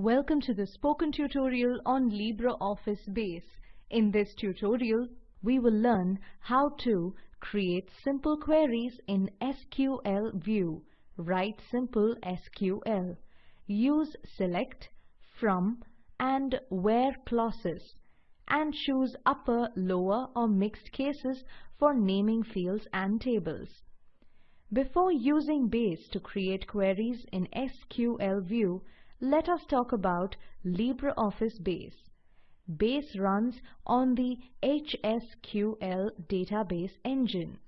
Welcome to the spoken tutorial on LibreOffice Base. In this tutorial, we will learn how to create simple queries in SQL view, write simple SQL, use select, from and where clauses, and choose upper, lower or mixed cases for naming fields and tables. Before using Base to create queries in SQL view, let us talk about LibreOffice Base. Base runs on the HSQL database engine.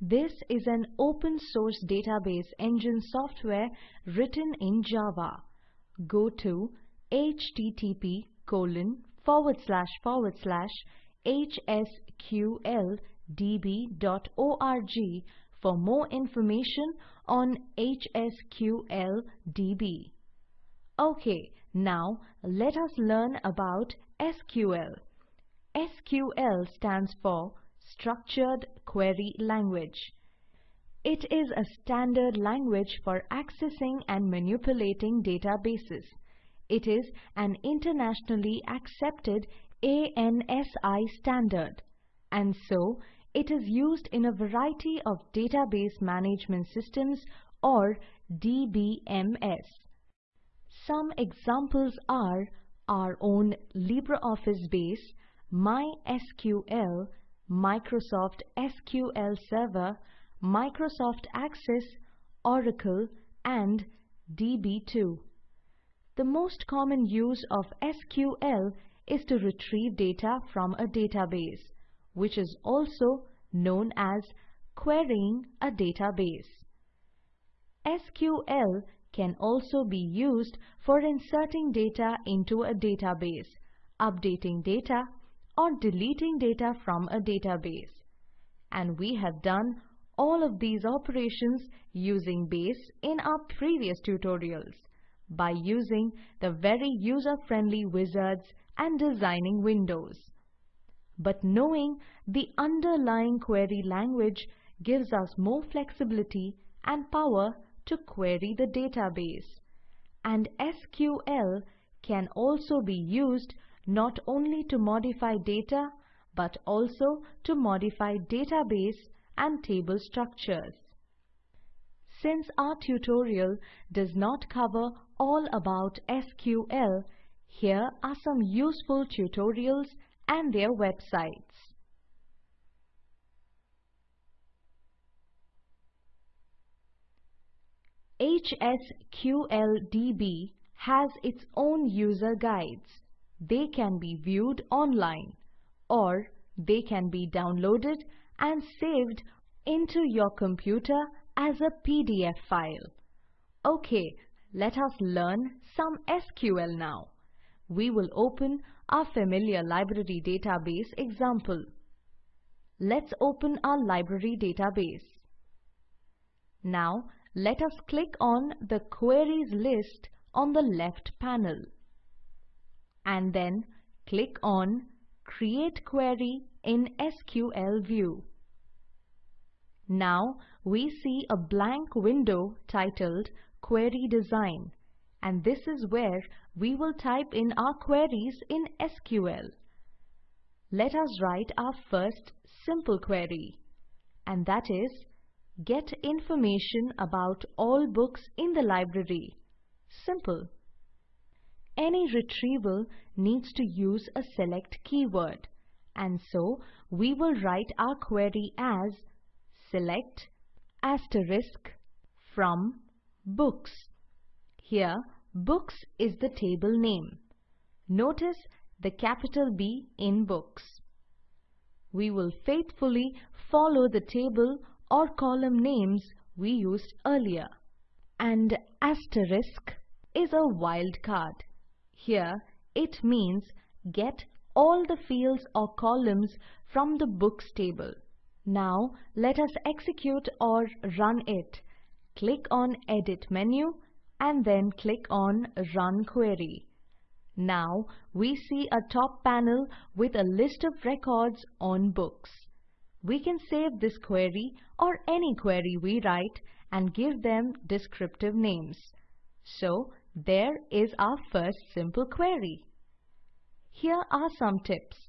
This is an open source database engine software written in Java. Go to http colon forward slash forward slash hsqldb.org for more information on HSQLDB. Okay, now let us learn about SQL. SQL stands for Structured Query Language. It is a standard language for accessing and manipulating databases. It is an internationally accepted ANSI standard and so it is used in a variety of database management systems or DBMS. Some examples are our own LibreOffice Base, MySQL, Microsoft SQL Server, Microsoft Access, Oracle, and DB2. The most common use of SQL is to retrieve data from a database, which is also known as querying a database. SQL can also be used for inserting data into a database, updating data, or deleting data from a database. And we have done all of these operations using Base in our previous tutorials by using the very user-friendly wizards and designing windows. But knowing the underlying query language gives us more flexibility and power to query the database. And SQL can also be used not only to modify data but also to modify database and table structures. Since our tutorial does not cover all about SQL, here are some useful tutorials and their websites. HSQLDB has its own user guides. They can be viewed online or they can be downloaded and saved into your computer as a PDF file. Okay, let us learn some SQL now. We will open our familiar library database example. Let's open our library database. Now let us click on the Queries list on the left panel. And then click on Create Query in SQL View. Now we see a blank window titled Query Design and this is where we will type in our queries in SQL. Let us write our first simple query and that is Get information about all books in the library. Simple. Any retrieval needs to use a select keyword and so we will write our query as select asterisk from books. Here books is the table name. Notice the capital B in books. We will faithfully follow the table or column names we used earlier. And asterisk is a wildcard. Here it means get all the fields or columns from the books table. Now let us execute or run it. Click on Edit menu and then click on Run Query. Now we see a top panel with a list of records on books. We can save this query or any query we write and give them descriptive names. So there is our first simple query. Here are some tips.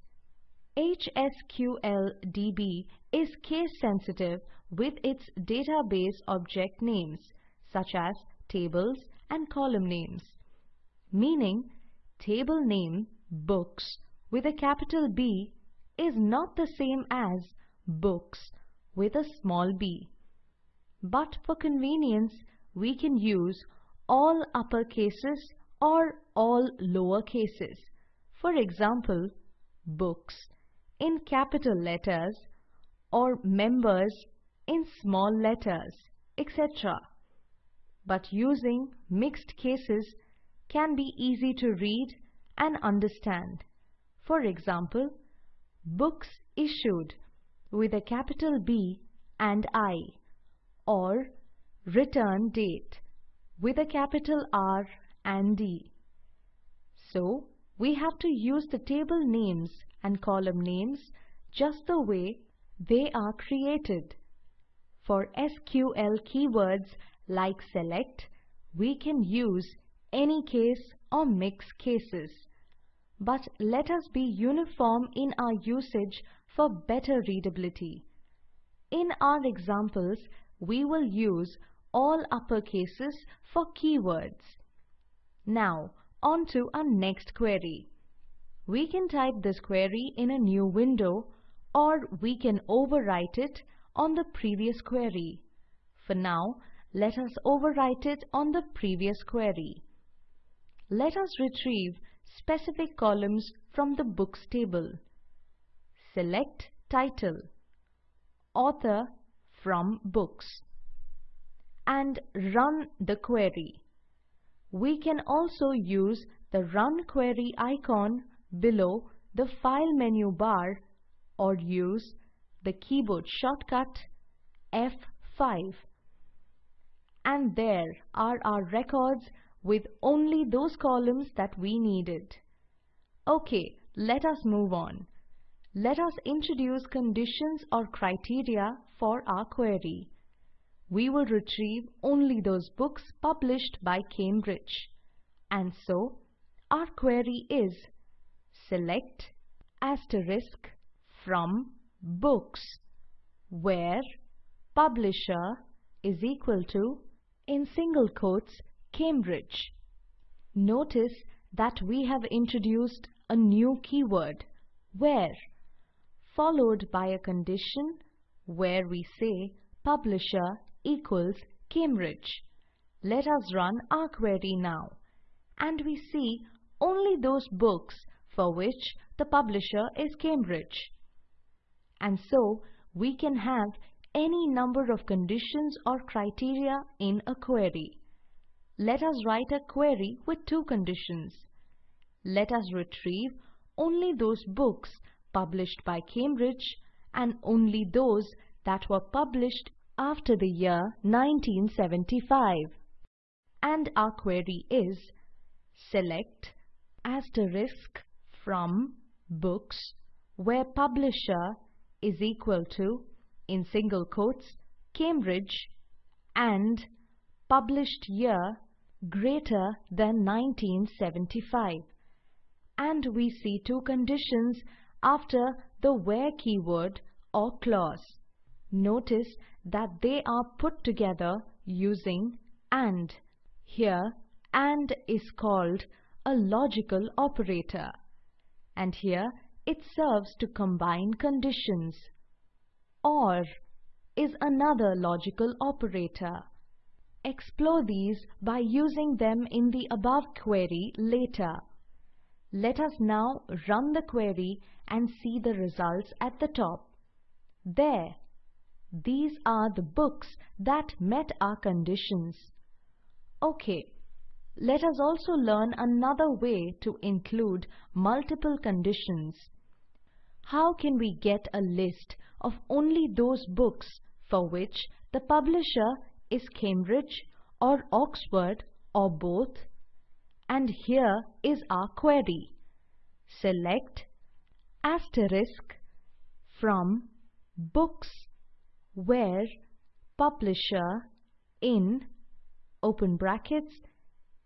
HSQLDB is case sensitive with its database object names such as tables and column names, meaning table name books with a capital B is not the same as books with a small b. But for convenience, we can use all upper cases or all lower cases. For example, books in capital letters or members in small letters, etc. But using mixed cases can be easy to read and understand. For example, books issued with a capital B and I or return date with a capital R and D. So, we have to use the table names and column names just the way they are created. For SQL keywords like select, we can use any case or mix cases. But let us be uniform in our usage for better readability. In our examples, we will use all upper cases for keywords. Now, on to our next query. We can type this query in a new window or we can overwrite it on the previous query. For now, let us overwrite it on the previous query. Let us retrieve specific columns from the books table. Select title, author from books and run the query. We can also use the Run Query icon below the File menu bar or use the keyboard shortcut F5. And there are our records with only those columns that we needed. Okay, let us move on. Let us introduce conditions or criteria for our query. We will retrieve only those books published by Cambridge. And so, our query is select asterisk from books where publisher is equal to in single quotes Cambridge. Notice that we have introduced a new keyword, where, followed by a condition where we say publisher equals Cambridge. Let us run our query now and we see only those books for which the publisher is Cambridge. And so we can have any number of conditions or criteria in a query. Let us write a query with two conditions. Let us retrieve only those books published by Cambridge and only those that were published after the year 1975. And our query is select asterisk from books where publisher is equal to in single quotes Cambridge and published year greater than 1975 and we see two conditions after the where keyword or clause. Notice that they are put together using AND. Here AND is called a logical operator and here it serves to combine conditions. OR is another logical operator Explore these by using them in the above query later. Let us now run the query and see the results at the top. There, these are the books that met our conditions. Okay, let us also learn another way to include multiple conditions. How can we get a list of only those books for which the publisher is Cambridge or Oxford or both? And here is our query. Select asterisk from books where publisher in open brackets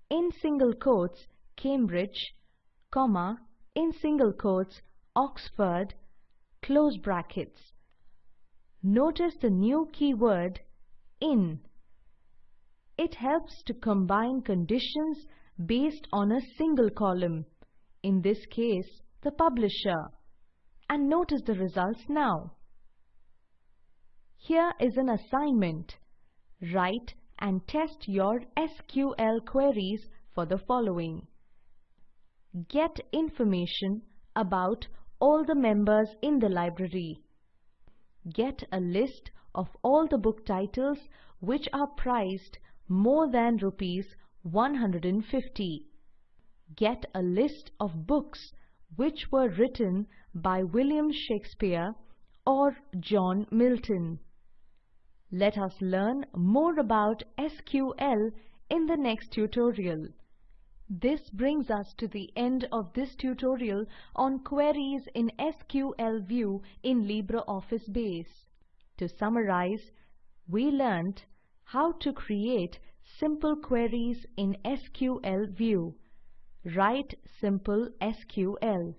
in single quotes Cambridge, comma, in single quotes Oxford, close brackets. Notice the new keyword in. It helps to combine conditions based on a single column, in this case the publisher. And notice the results now. Here is an assignment. Write and test your SQL queries for the following. Get information about all the members in the library. Get a list of all the book titles which are priced more than rupees 150. Get a list of books which were written by William Shakespeare or John Milton. Let us learn more about SQL in the next tutorial. This brings us to the end of this tutorial on queries in SQL View in LibreOffice Base. To summarize, we learned how to create simple queries in SQL View. Write simple SQL.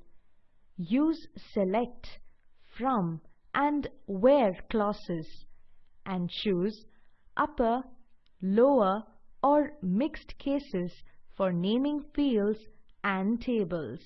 Use select, from and where clauses and choose upper, lower or mixed cases for naming fields and tables.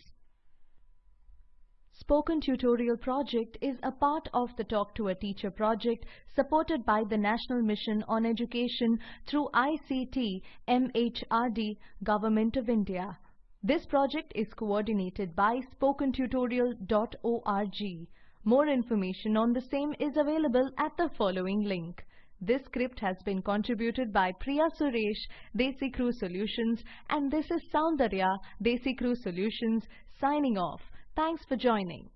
Spoken Tutorial project is a part of the Talk to a Teacher project supported by the National Mission on Education through ICT MHRD Government of India. This project is coordinated by spokentutorial.org. More information on the same is available at the following link. This script has been contributed by Priya Suresh, DesiCrew Solutions and this is Soundarya, DesiCrew Solutions signing off. Thanks for joining.